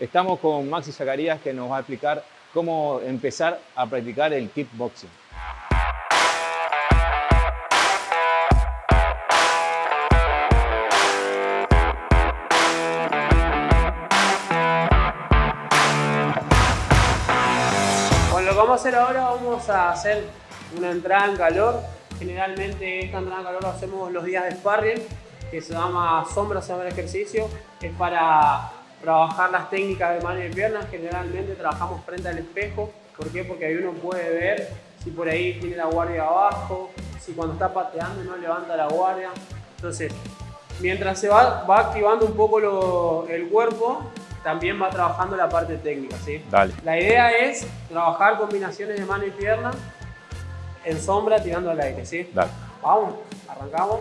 Estamos con Maxi Zacarías que nos va a explicar cómo empezar a practicar el kickboxing. Bueno, lo que vamos a hacer ahora, vamos a hacer una entrada en calor. Generalmente esta entrada en calor lo hacemos los días de sparring, que se llama sombra, se llama el ejercicio. Es para trabajar las técnicas de mano y piernas. Generalmente trabajamos frente al espejo. ¿Por qué? Porque ahí uno puede ver si por ahí tiene la guardia abajo, si cuando está pateando no levanta la guardia. Entonces, mientras se va, va activando un poco el cuerpo, también va trabajando la parte técnica. ¿sí? Dale. La idea es trabajar combinaciones de mano y pierna en sombra tirando al aire. ¿sí? Dale. Vamos, arrancamos.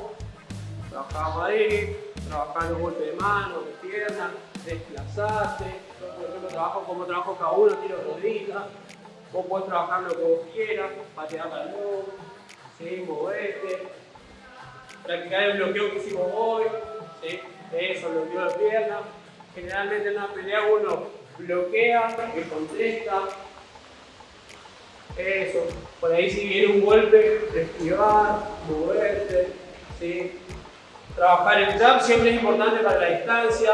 Trabajamos ahí, trabajando golpe de mano, de pierna, desplazate. Yo, por ejemplo, trabajo como trabajo cada uno, tiro rodillas. Vos podés trabajar lo que vos quieras, patear al lobo, ¿sí? moverte, practicar el bloqueo que hicimos hoy, ¿sí? eso, bloqueo de pierna. Generalmente en una pelea uno bloquea, que contesta, eso, por ahí si viene un golpe, esquivar, moverte, ¿sí? Trabajar el jab siempre es importante para la distancia.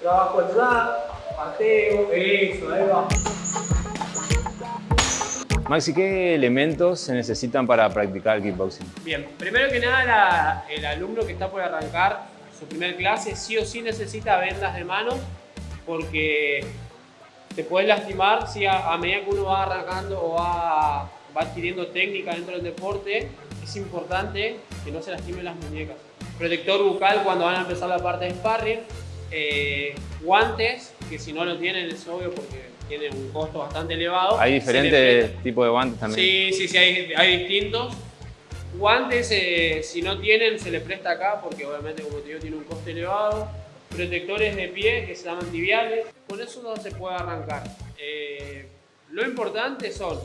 Trabajo jab, pateo, eso, ahí va. Maxi, ¿qué elementos se necesitan para practicar el kickboxing? Bien, primero que nada la- el alumno que está por arrancar su primer clase sí o sí necesita vendas de mano porque te puedes lastimar si a, a medida que uno va arrancando o va, va adquiriendo técnica dentro del deporte, es importante que no se lastimen las muñecas. Protector bucal cuando van a empezar la parte de sparring, eh, guantes, que si no lo tienen es obvio porque tienen un costo bastante elevado. Hay diferentes tipos de guantes también. Sí, sí, sí, hay, hay distintos. Guantes, eh, si no tienen, se les presta acá porque obviamente, como te digo, tiene un coste elevado. Protectores de pie que se llaman tibiales. Con eso no se puede arrancar. Eh, lo importante son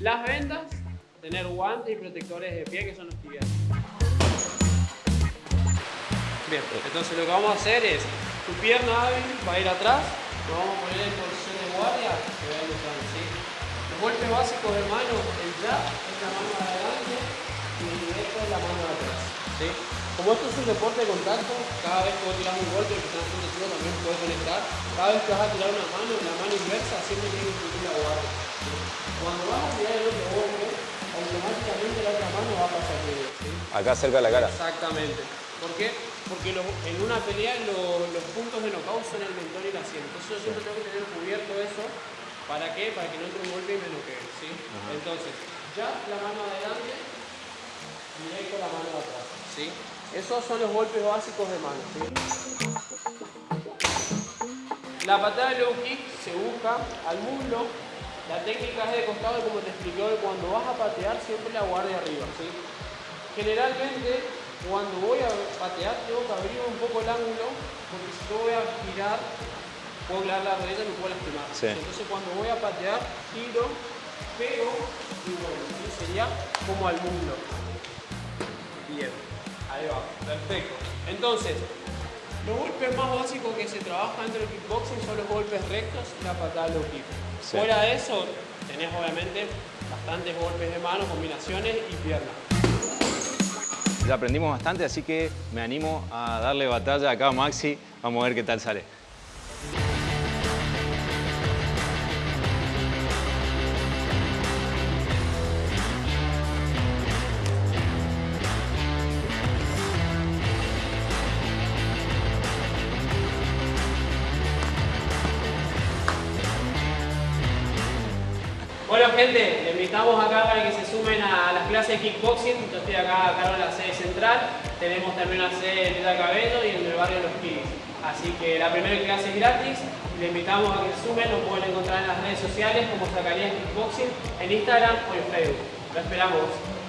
las vendas, tener guantes y protectores de pie que son los tibiales. Bien, entonces lo que vamos a hacer es, tu pierna hábil va a ir atrás, lo vamos a poner en posición de guardia, que va a ir atrás, ¿sí? Los golpes básicos de mano, el jab es la mano de adelante y el directo es la mano de atrás, ¿sí? Como esto es un deporte de contacto, cada vez que vos tirás un golpe, que estás haciendo tú también puedes conectar, cada vez que vas a tirar una mano, la mano inversa siempre tiene que incluir la guardia. ¿sí? Cuando vas a tirar el otro golpe, automáticamente la otra mano va a pasar él, ¿sí? Acá cerca de la cara. Exactamente. ¿Por qué? Porque los- en una pelea lo- los puntos de knockout son el mentón y la sien. Entonces yo siempre tengo que tener cubierto eso. ¿Para qué? Para que no entre un golpe y me noquee. ¿sí? Entonces, ya la mano adelante, directo la mano atrás. ¿sí? Esos son los golpes básicos de mano. ¿sí? La patada de low kick se busca al muslo. La técnica es de costado, como te expliqué hoy, cuando vas a patear siempre la guardia arriba. ¿sí? Generalmente, cuando voy a patear, tengo que abrir un poco el ángulo, porque si yo voy a girar, puedo clavar la rodilla y me puedo lastimar. Sí. Entonces, cuando voy a patear, giro, pego y bueno, sería como al muslo. Bien, ahí va, perfecto. Entonces, los golpes más básicos que se trabaja dentro del kickboxing son los golpes rectos y la patada low kick. Sí. Fuera de eso, tenés obviamente bastantes golpes de mano, combinaciones y piernas. Ya aprendimos bastante, así que me animo a darle batalla acá a Maxi. Vamos a ver qué tal sale. Bueno gente, les invitamos acá para que se sumen a las clases de kickboxing. Yo estoy acá a cargo de la sede central. Tenemos también una sede en Villa Cabello y en el barrio Los Pibes. Así que la primera clase es gratis. Les invitamos a que se sumen. Lo pueden encontrar en las redes sociales como Zacarías Kickboxing, en Instagram o en Facebook. Lo esperamos.